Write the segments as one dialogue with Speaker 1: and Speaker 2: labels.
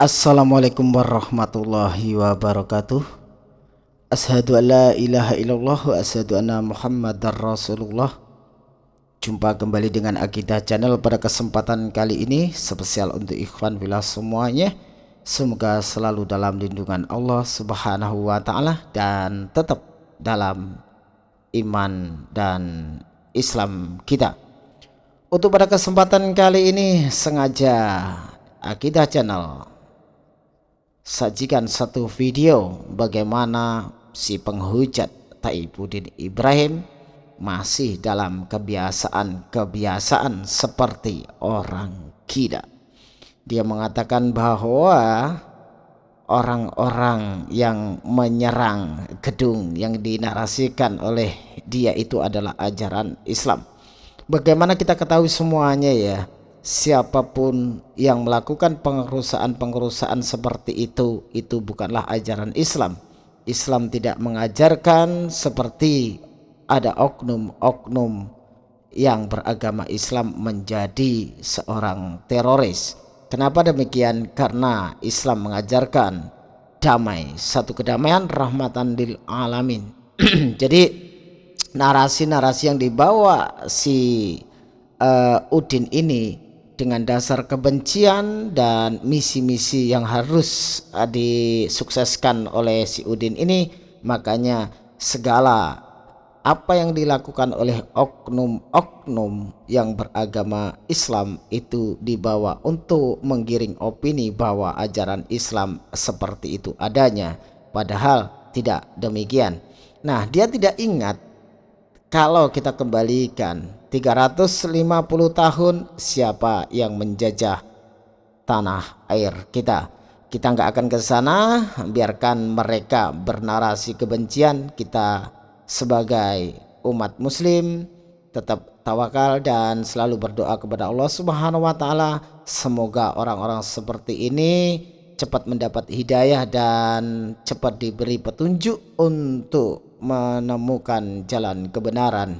Speaker 1: Assalamualaikum warahmatullahi wabarakatuh. Ashadu an la ilaha illallah wa ashadu anna muhammadar rasulullah. Jumpa kembali dengan Akidah Channel pada kesempatan kali ini Spesial untuk ikhwan bila semuanya. Semoga selalu dalam lindungan Allah subhanahu wa ta'ala Dan tetap dalam iman dan Islam kita. Untuk pada kesempatan kali ini sengaja Akidah Channel sajikan satu video bagaimana si penghujat Taibuddin Ibrahim masih dalam kebiasaan-kebiasaan seperti orang gila. Dia mengatakan bahwa orang-orang yang menyerang gedung yang dinarasikan oleh dia itu adalah ajaran Islam. Bagaimana kita ketahui semuanya ya? Siapa pun yang melakukan pengerusakan-pengerusakan seperti itu itu bukanlah ajaran Islam. Islam tidak mengajarkan seperti ada oknum-oknum yang beragama Islam menjadi seorang teroris. Kenapa demikian? Karena Islam mengajarkan damai satu kedamaian rahmatan lil alamin. Jadi narasi-narasi yang dibawa si uh, Udin ini dengan dasar kebencian dan misi-misi yang harus uh, disukseskan oleh si Udin ini. Makanya segala apa yang dilakukan oleh oknum-oknum yang beragama Islam itu dibawa untuk menggiring opini bahwa ajaran Islam seperti itu adanya. Padahal tidak demikian. Nah dia tidak ingat kalau kita kembalikan 350 tahun siapa yang menjajah tanah air kita? Kita nggak akan ke sana biarkan mereka bernarasi kebencian kita sebagai umat muslim. Tetap tawakal dan selalu berdoa kepada Allah Subhanahu wa taala. Semoga orang-orang seperti ini cepat mendapat hidayah dan cepat diberi petunjuk untuk menemukan jalan kebenaran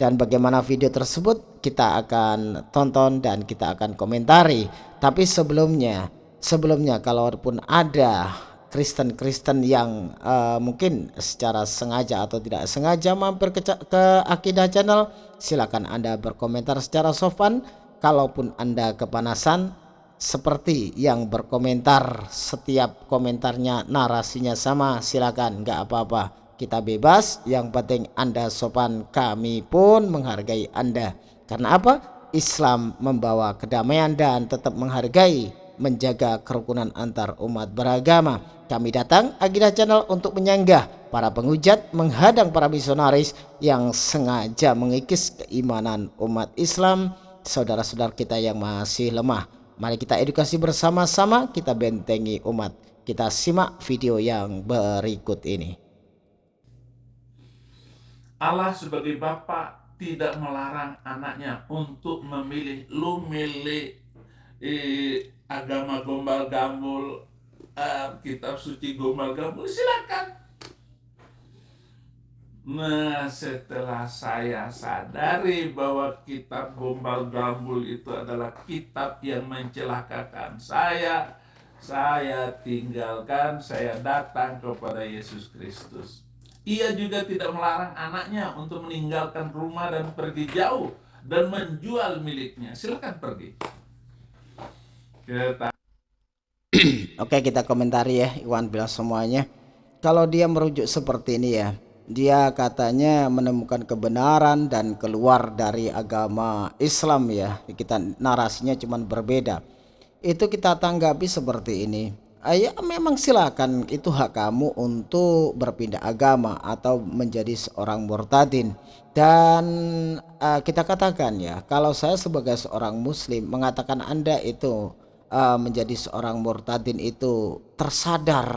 Speaker 1: dan bagaimana video tersebut kita akan tonton dan kita akan komentari. Tapi sebelumnya sebelumnya kalaupun ada Kristen-Kristen yang uh, mungkin secara sengaja atau tidak sengaja mampir ke, ke Akidah Channel silakan Anda berkomentar secara sopan. Kalaupun Anda kepanasan seperti yang berkomentar setiap komentarnya narasinya sama silakan nggak apa-apa kita bebas yang penting anda sopan kami pun menghargai anda. Karena apa? Islam membawa kedamaian dan tetap menghargai menjaga kerukunan antar umat beragama. Kami datang Agidah Channel untuk menyanggah para penghujat menghadang para misionaris yang sengaja mengikis keimanan umat Islam. Saudara-saudara kita yang masih lemah mari kita edukasi bersama-sama kita bentengi umat. Kita simak video yang berikut ini
Speaker 2: Allah sebagai Bapa tidak melarang anaknya untuk memilih lu milih eh, agama gombal gambul eh, kitab suci gombal gambul silakan. Nah setelah saya sadari bahwa kitab gombal gambul itu adalah kitab yang mencelakakan saya Saya tinggalkan, saya datang kepada Yesus Kristus ia juga tidak melarang anaknya untuk meninggalkan rumah dan pergi jauh dan menjual miliknya. Silakan pergi.
Speaker 1: Kita... Oke kita komentari ya Iwan bilang semuanya. Kalau dia merujuk seperti ini ya, dia katanya menemukan kebenaran dan keluar dari agama Islam ya. Kita narasinya cuma berbeda. Itu kita tanggapi seperti ini ya memang silakan. Itu hak kamu untuk berpindah agama atau menjadi seorang murtadin. Dan uh, kita katakan ya kalau saya sebagai seorang muslim mengatakan anda itu uh, menjadi seorang murtadin itu tersadar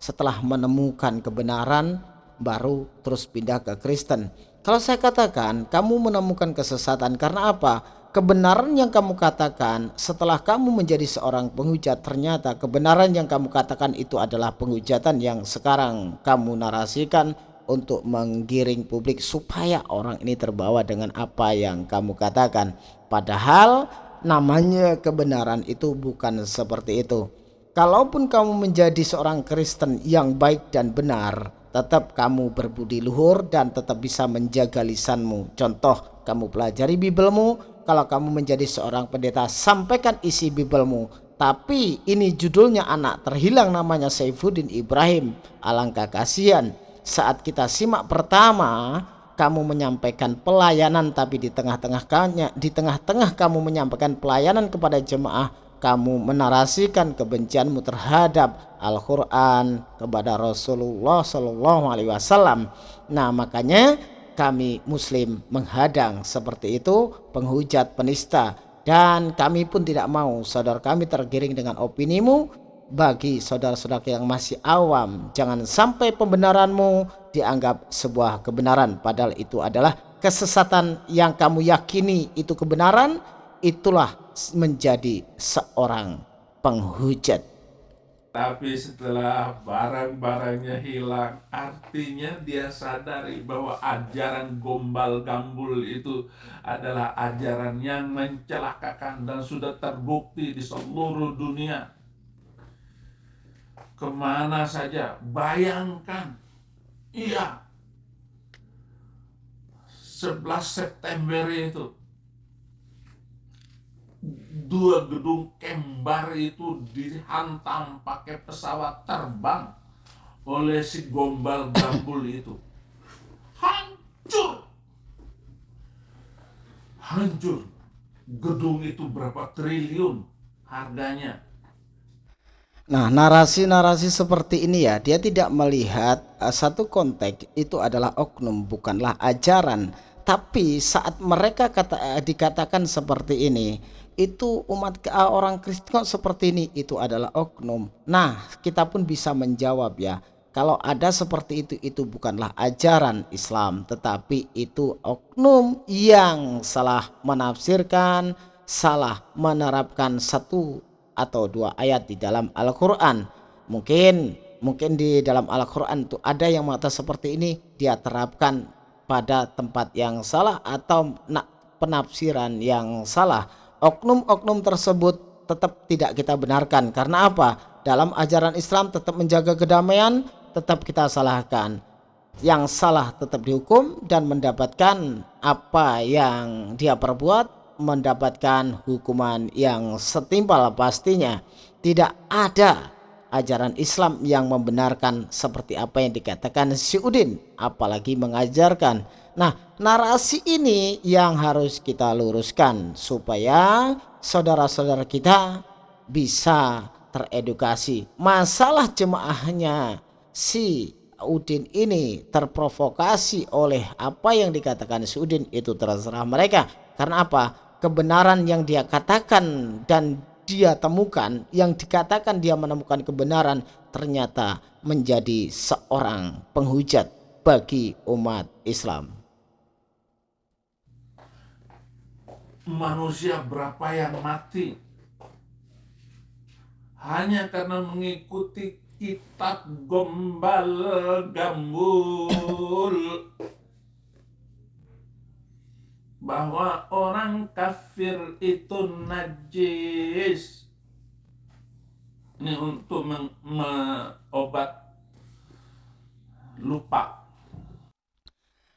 Speaker 1: setelah menemukan kebenaran baru terus pindah ke Kristen. Kalau saya katakan kamu menemukan kesesatan karena apa kebenaran yang kamu katakan setelah kamu menjadi seorang penghujat ternyata kebenaran yang kamu katakan itu adalah penghujatan yang sekarang kamu narasikan untuk menggiring publik supaya orang ini terbawa dengan apa yang kamu katakan padahal namanya kebenaran itu bukan seperti itu kalaupun kamu menjadi seorang Kristen yang baik dan benar, tetap kamu berbudi luhur dan tetap bisa menjaga lisanmu. Contoh, kamu pelajari Bibelmu, kalau kamu menjadi seorang pendeta, sampaikan isi Bibelmu. Tapi ini judulnya anak terhilang namanya Saifuddin Ibrahim. Alangkah kasihan saat kita simak pertama kamu menyampaikan pelayanan tapi di tengah-tengah di tengah-tengah kamu menyampaikan pelayanan kepada jemaah kamu menarasikan kebencianmu terhadap Al-Quran kepada Rasulullah Shallallahu Alaihi Wasallam. Nah makanya kami Muslim menghadang seperti itu penghujat penista. Dan kami pun tidak mau saudara kami tergiring dengan opinimu. Bagi saudara-saudara yang masih awam jangan sampai pembenaranmu dianggap sebuah kebenaran. Padahal itu adalah kesesatan yang kamu yakini itu kebenaran. Itulah menjadi seorang penghujat.
Speaker 2: Tapi setelah barang-barangnya hilang, artinya dia sadari bahwa ajaran gombal gambul itu adalah ajaran yang mencelakakan dan sudah terbukti di seluruh dunia. Ke mana saja, bayangkan, iya, 11 September itu dua gedung kembar itu dihantam pakai pesawat terbang oleh si gombal gambul itu. Hancur. Hancur. Gedung itu berapa triliun harganya?
Speaker 1: Nah, narasi-narasi seperti ini ya, dia tidak melihat uh, satu konteks itu adalah oknum, bukanlah ajaran. Tapi saat mereka kata, uh, dikatakan seperti ini, itu umat uh, orang Kristen kok seperti ini itu adalah oknum. Nah, kita pun bisa menjawab ya. Kalau ada seperti itu itu bukanlah ajaran Islam, tetapi itu oknum yang salah menafsirkan, salah menerapkan satu atau dua ayat di dalam Al-Qur'an. Mungkin mungkin di dalam Al-Qur'an itu ada yang mata seperti ini dia terapkan pada tempat yang salah atau penafsiran yang salah oknum-oknum tersebut tetap tidak kita benarkan. Karena apa? Dalam ajaran Islam tetap menjaga kedamaian tetap kita salahkan. Yang salah tetap dihukum dan mendapatkan apa yang dia perbuat mendapatkan hukuman yang setimpal pastinya. Tidak ada ajaran Islam yang membenarkan seperti apa yang dikatakan si Udin apalagi mengajarkan Nah, narasi ini yang harus kita luruskan supaya saudara-saudara kita bisa teredukasi. Masalah jemaahnya si Udin ini terprovokasi oleh apa yang dikatakan si Udin itu terserah mereka. Karena apa? Kebenaran yang dia katakan dan dia temukan, yang dikatakan dia menemukan kebenaran ternyata menjadi seorang penghujat bagi umat Islam.
Speaker 2: Manusia berapa yang mati. Hanya karena mengikuti kitab gombal gambul. Bahwa orang kafir itu najis. Ini untuk mengobat lupa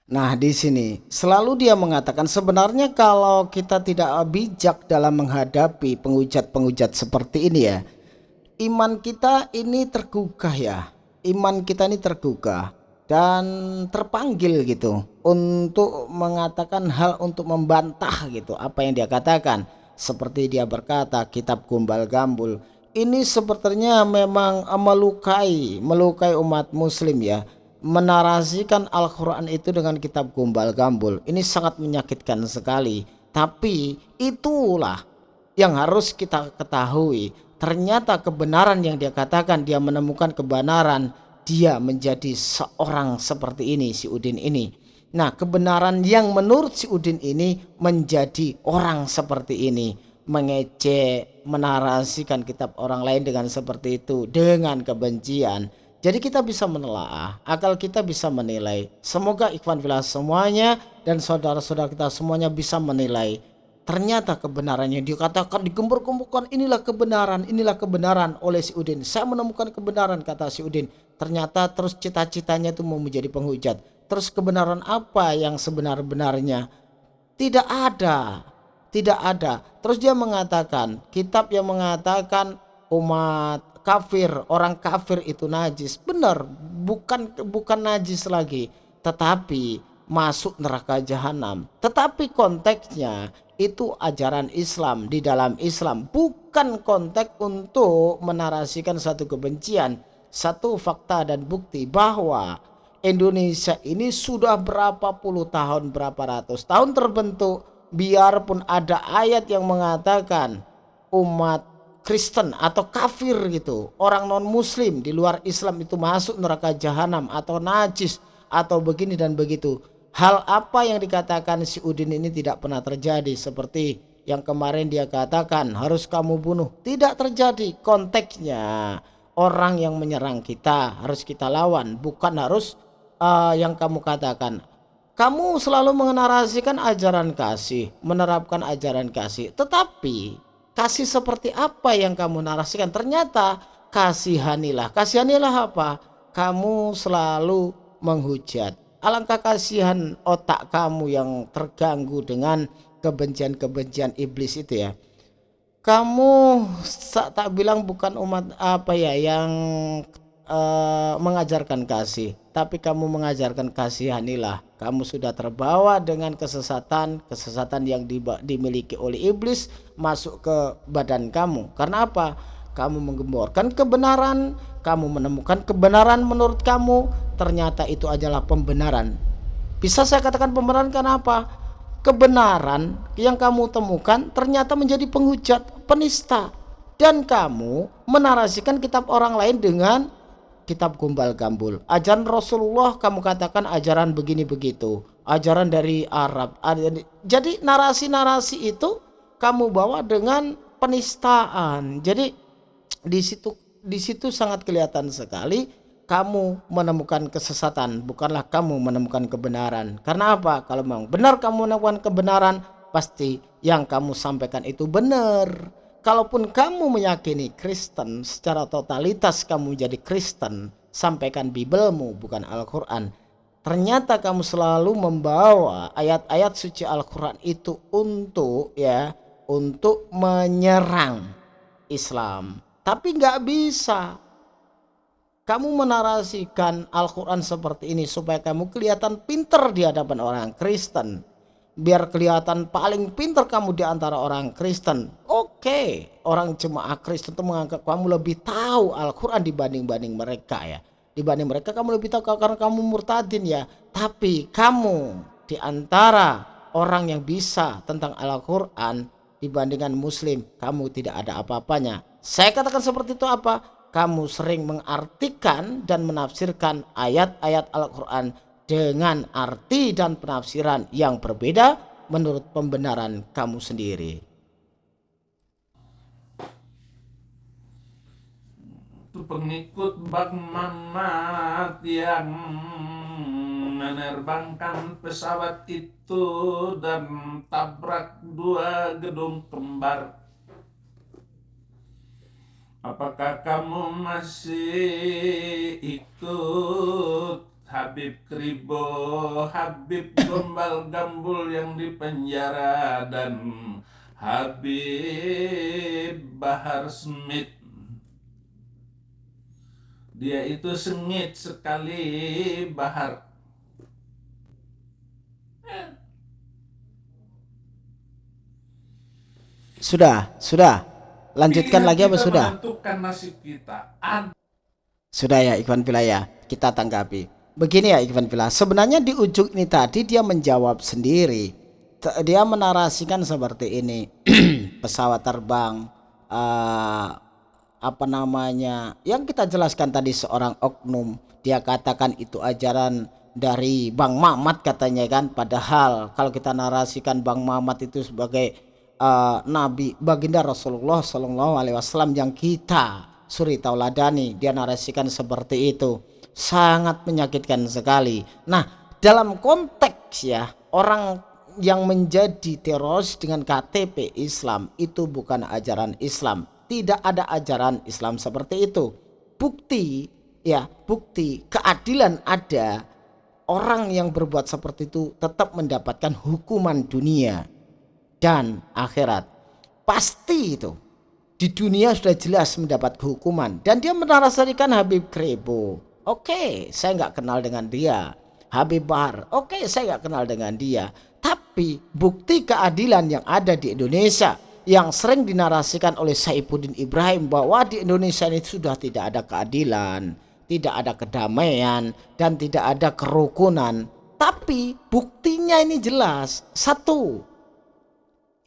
Speaker 1: Nah, di sini selalu dia mengatakan sebenarnya kalau kita tidak bijak dalam menghadapi penghujat-penghujat seperti ini ya, iman kita ini tergugah ya. Iman kita ini tergugah dan terpanggil gitu untuk mengatakan hal untuk membantah gitu apa yang dia katakan. Seperti dia berkata kitab Gumbal Gambul ini sepertinya memang melukai melukai umat muslim ya menarasikan Al-Quran itu dengan kitab gombal gambul. Ini sangat menyakitkan sekali. Tapi itulah yang harus kita ketahui. Ternyata kebenaran yang dia katakan dia menemukan kebenaran dia menjadi seorang seperti ini si Udin ini. Nah kebenaran yang menurut si Udin ini menjadi orang seperti ini. Mengecek menarasikan kitab orang lain dengan seperti itu dengan kebencian jadi kita bisa menelaah, akal kita bisa menilai. Semoga ikhwan filah semuanya dan saudara-saudara kita semuanya bisa menilai. Ternyata kebenarannya dikatakan digembur-gemburkan inilah kebenaran inilah kebenaran oleh si Udin. Saya menemukan kebenaran kata si Udin. Ternyata terus cita-citanya itu mau menjadi penghujat. Terus kebenaran apa yang sebenar-benarnya? Tidak ada tidak ada. Terus dia mengatakan kitab yang mengatakan umat kafir orang kafir itu najis. Benar bukan bukan najis lagi tetapi masuk neraka jahanam. Tetapi konteksnya itu ajaran Islam di dalam Islam. Bukan konteks untuk menarasikan satu kebencian satu fakta dan bukti bahwa Indonesia ini sudah berapa puluh tahun berapa ratus tahun terbentuk. Biarpun ada ayat yang mengatakan umat Kristen atau kafir gitu orang non muslim di luar Islam itu masuk neraka jahanam atau najis atau begini dan begitu Hal apa yang dikatakan si Udin ini tidak pernah terjadi seperti yang kemarin dia katakan harus kamu bunuh. Tidak terjadi konteksnya. Orang yang menyerang kita harus kita lawan bukan harus uh, yang kamu katakan. Kamu selalu mengenarasikan ajaran kasih, menerapkan ajaran kasih. Tetapi kasih seperti apa yang kamu narasikan? Ternyata kasihanilah. Kasihanilah apa? Kamu selalu menghujat alangkah kasihan otak kamu yang terganggu dengan kebencian-kebencian iblis itu ya kamu tak bilang bukan umat apa ya yang uh, mengajarkan kasih tapi kamu mengajarkan kasihanilah kamu sudah terbawa dengan kesesatan kesesatan yang dimiliki oleh iblis masuk ke badan kamu karena apa kamu menggemborkan kebenaran, kamu menemukan kebenaran menurut kamu, ternyata itu adalah pembenaran. Bisa saya katakan pembenaran karena apa? Kebenaran yang kamu temukan ternyata menjadi penghujat, penista. Dan kamu menarasikan kitab orang lain dengan kitab gumbal gambul. Ajaran Rasulullah kamu katakan ajaran begini begitu. Ajaran dari Arab. Jadi narasi-narasi itu kamu bawa dengan penistaan. Jadi di situ di situ sangat kelihatan sekali kamu menemukan kesesatan bukanlah kamu menemukan kebenaran karena apa kalau memang benar kamu menemukan kebenaran pasti yang kamu sampaikan itu benar kalaupun kamu meyakini Kristen secara totalitas kamu jadi Kristen sampaikan Bibelmu bukan Al-Quran ternyata kamu selalu membawa ayat-ayat suci Al-Quran itu untuk ya untuk menyerang Islam tapi nggak bisa. Kamu menarasikan Al-Quran seperti ini supaya kamu kelihatan pinter di hadapan orang Kristen. Biar kelihatan paling pinter kamu di antara orang Kristen. Oke, orang jemaah Kristen itu menganggap kamu lebih tahu Al-Quran dibanding-banding mereka ya. Dibanding mereka kamu lebih tahu karena kamu murtadin ya. Tapi kamu di antara orang yang bisa tentang Al-Quran dibandingkan muslim kamu tidak ada apa-apanya saya katakan seperti itu apa? Kamu sering mengartikan dan menafsirkan ayat-ayat Al-Quran dengan arti dan penafsiran yang berbeda menurut pembenaran kamu sendiri.
Speaker 2: Pengikut Bang Mamat yang menerbangkan pesawat itu dan tabrak dua gedung kembar. Apakah kamu masih ikut Habib Kribo, Habib Gombal Gambul yang di penjara dan Habib Bahar Smith. Dia itu sengit sekali Bahar.
Speaker 1: Sudah, sudah. Lanjutkan lagi apa sudah? Sudah ya Ikhwan Pilaya, kita tanggapi. Begini ya Ikhwan Pilaya, sebenarnya di ujung ini tadi dia menjawab sendiri. Dia menarasikan seperti ini. Pesawat terbang uh, apa namanya? Yang kita jelaskan tadi seorang oknum, dia katakan itu ajaran dari Bang Mamat katanya kan padahal kalau kita narasikan Bang Mamat itu sebagai uh, Nabi baginda Rasulullah Shallallahu Alaihi Wasallam yang kita suri tauladani dia narasikan seperti itu sangat menyakitkan sekali nah dalam konteks ya orang yang menjadi teroris dengan KTP Islam itu bukan ajaran Islam. Tidak ada ajaran Islam seperti itu. Bukti ya, bukti keadilan ada. Orang yang berbuat seperti itu tetap mendapatkan hukuman dunia dan akhirat. Pasti itu. Di dunia sudah jelas mendapat hukuman dan dia menarasikan Habib Krebo. Oke, saya nggak kenal dengan dia Habib Bahar. Oke, saya nggak kenal dengan dia. Tapi bukti keadilan yang ada di Indonesia yang sering dinarasikan oleh Saifuddin Ibrahim bahwa di Indonesia ini sudah tidak ada keadilan, tidak ada kedamaian, dan tidak ada kerukunan. Tapi buktinya ini jelas. Satu,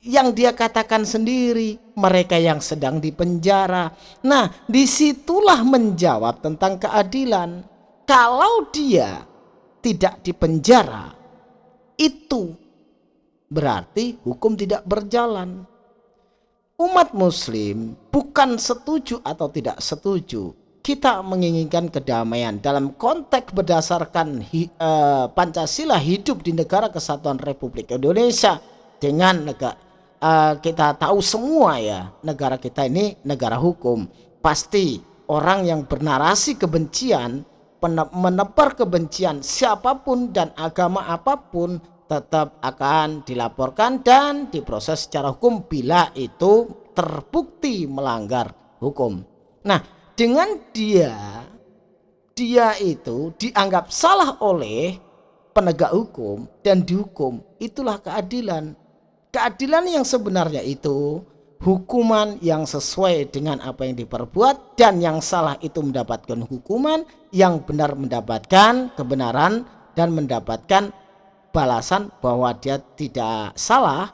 Speaker 1: yang dia katakan sendiri, mereka yang sedang dipenjara. Nah, di situlah menjawab tentang keadilan. Kalau dia tidak dipenjara, itu berarti hukum tidak berjalan. Umat muslim bukan setuju atau tidak setuju. Kita menginginkan kedamaian dalam konteks berdasarkan hi, uh, Pancasila hidup di negara kesatuan Republik Indonesia dengan negara uh, kita tahu semua ya negara kita ini negara hukum pasti orang yang bernarasi kebencian menebar kebencian siapa pun dan agama apa pun tetap akan dilaporkan dan diproses secara hukum bila itu terbukti melanggar hukum. Nah, dengan dia dia itu dianggap salah oleh penegak hukum dan dihukum, itulah keadilan. Keadilan yang sebenarnya itu hukuman yang sesuai dengan apa yang diperbuat dan yang salah itu mendapatkan hukuman yang benar mendapatkan kebenaran dan mendapatkan balasan bahwa dia tidak salah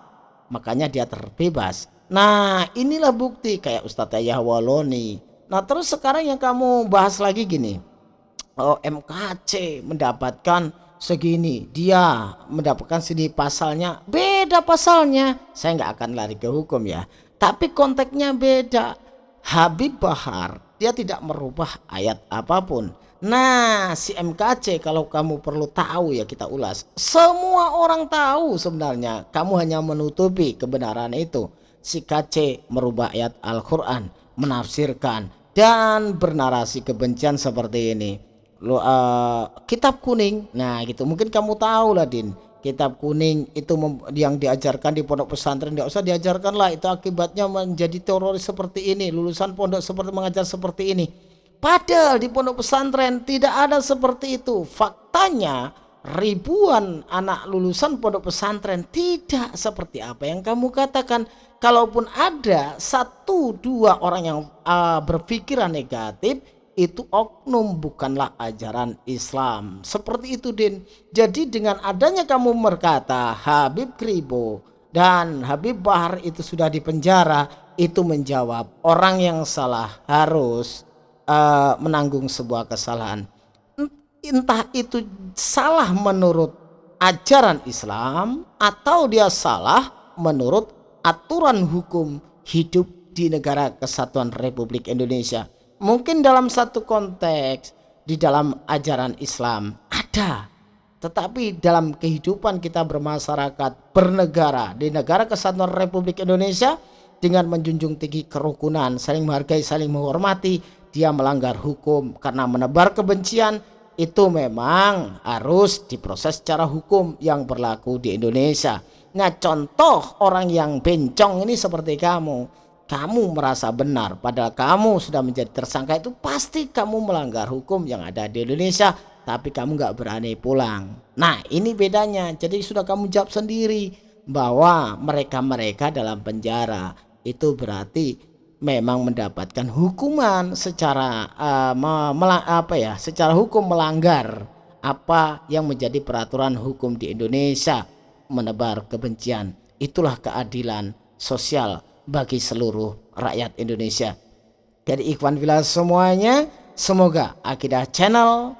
Speaker 1: makanya dia terbebas. Nah inilah bukti kayak Ustadz Yahwaloni. Nah terus sekarang yang kamu bahas lagi gini. Oh MKC mendapatkan segini dia mendapatkan sini pasalnya beda pasalnya saya nggak akan lari ke hukum ya tapi konteksnya beda. Habib Bahar dia tidak merubah ayat apa pun. Nah, si MKC kalau kamu perlu tahu ya kita ulas. Semua orang tahu sebenarnya. Kamu hanya menutupi kebenaran itu. Si KC merubah ayat Al-Quran, menafsirkan dan bernarasi kebencian seperti ini. Lo, uh, kitab kuning. Nah, gitu. Mungkin kamu tahu lah, Din. Kitab kuning itu yang diajarkan di pondok pesantren. Tidak usah diajarkan lah. Itu akibatnya menjadi teroris seperti ini. Lulusan pondok seperti mengajar seperti ini. Padahal di pondok pesantren tidak ada seperti itu. Faktanya ribuan anak lulusan pondok pesantren tidak seperti apa yang kamu katakan. Kalaupun ada satu dua orang yang uh, berpikiran negatif itu oknum bukanlah ajaran Islam. Seperti itu Din. Jadi dengan adanya kamu berkata Habib Kribo dan Habib Bahar itu sudah dipenjara, itu menjawab orang yang salah harus uh, menanggung sebuah kesalahan. Entah itu salah menurut ajaran Islam atau dia salah menurut aturan hukum hidup di negara kesatuan Republik Indonesia mungkin dalam satu konteks di dalam ajaran Islam ada. Tetapi dalam kehidupan kita bermasyarakat bernegara di negara kesatuan Republik Indonesia dengan menjunjung tinggi kerukunan saling menghargai saling menghormati dia melanggar hukum karena menebar kebencian itu memang harus diproses secara hukum yang berlaku di Indonesia. Nah contoh orang yang bencong ini seperti kamu kamu merasa benar padahal kamu sudah menjadi tersangka itu pasti kamu melanggar hukum yang ada di Indonesia tapi kamu nggak berani pulang. Nah ini bedanya. Jadi sudah kamu jawab sendiri bahwa mereka-mereka dalam penjara itu berarti memang mendapatkan hukuman secara uh, apa ya secara hukum melanggar apa yang menjadi peraturan hukum di Indonesia menebar kebencian. Itulah keadilan sosial bagi seluruh rakyat Indonesia. Jadi Ikhwan Villa semuanya, semoga Akidah Channel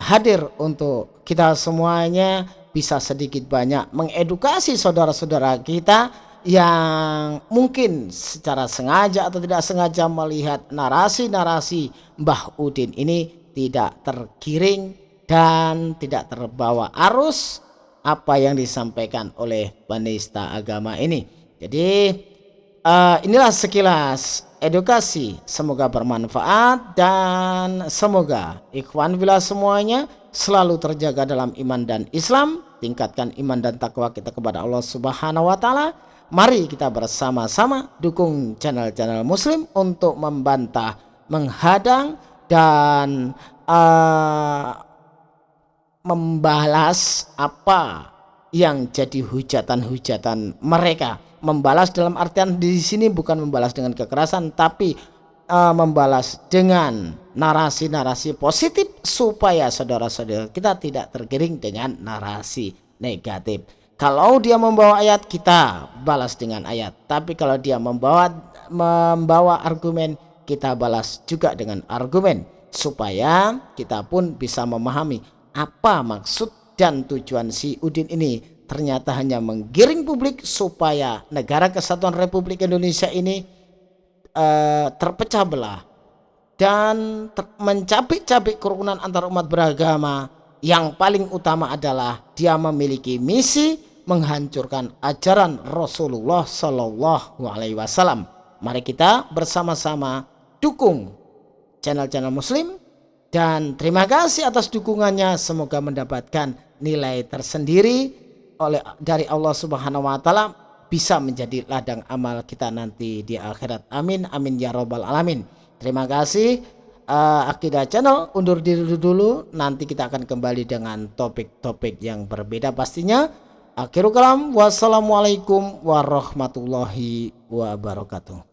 Speaker 1: hadir untuk kita semuanya bisa sedikit banyak mengedukasi saudara-saudara kita yang mungkin secara sengaja atau tidak sengaja melihat narasi-narasi Mbah Udin ini tidak tergiring dan tidak terbawa arus apa yang disampaikan oleh penista agama ini. Jadi uh, inilah sekilas edukasi. Semoga bermanfaat dan semoga ikhwan bila semuanya selalu terjaga dalam iman dan Islam. Tingkatkan iman dan takwa kita kepada Allah Subhanahu wa taala. Mari kita bersama-sama dukung channel-channel muslim untuk membantah menghadang dan uh, membalas apa yang jadi hujatan-hujatan mereka. Membalas dalam artian di sini bukan membalas dengan kekerasan tapi uh, membalas dengan narasi-narasi positif supaya saudara-saudara kita tidak tergiring dengan narasi negatif. Kalau dia membawa ayat kita balas dengan ayat. Tapi kalau dia membawa membawa argumen kita balas juga dengan argumen supaya kita pun bisa memahami apa maksud dan tujuan si Udin ini ternyata hanya menggiring publik supaya negara kesatuan Republik Indonesia ini uh, terpecah belah dan ter mencabik-cabik kerukunan antar umat beragama yang paling utama adalah dia memiliki misi menghancurkan ajaran Rasulullah Shallallahu Alaihi Wasallam. Mari kita bersama-sama dukung channel-channel Muslim dan terima kasih atas dukungannya. Semoga mendapatkan nilai tersendiri oleh dari Allah Subhanahu wa taala. Bisa menjadi ladang amal kita nanti di akhirat. Amin amin ya robbal alamin. Terima kasih. Uh, Akidah Channel undur diri dulu. Nanti kita akan kembali dengan topik-topik yang berbeda pastinya. Akhirul kalam. Wassalamualaikum warahmatullahi wabarakatuh